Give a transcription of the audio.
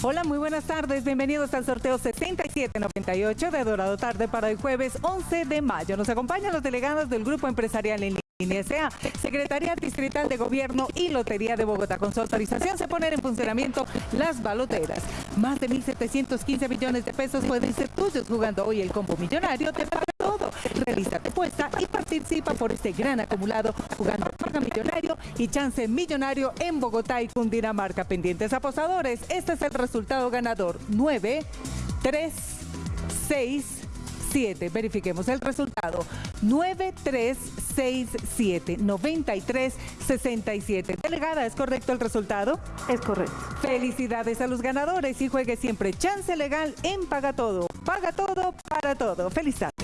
Hola, muy buenas tardes. Bienvenidos al sorteo 7798 de Dorado Tarde para el jueves 11 de mayo. Nos acompañan los delegados del Grupo Empresarial en línea SA, Secretaría Distrital de Gobierno y Lotería de Bogotá. Con su autorización se ponen en funcionamiento las baloteras. Más de 1.715 millones de pesos pueden ser tuyos jugando hoy el combo millonario. Paga todo. Realiza tu apuesta y participa por este gran acumulado jugando Paga Millonario y Chance Millonario en Bogotá y Cundinamarca. Pendientes apostadores, este es el resultado ganador. 9, 3, 6, 7. Verifiquemos el resultado. 9367 9367. Delegada, ¿es correcto el resultado? Es correcto. Felicidades a los ganadores y juegue siempre chance legal en Paga Todo. Paga todo para todo. Feliz tarde.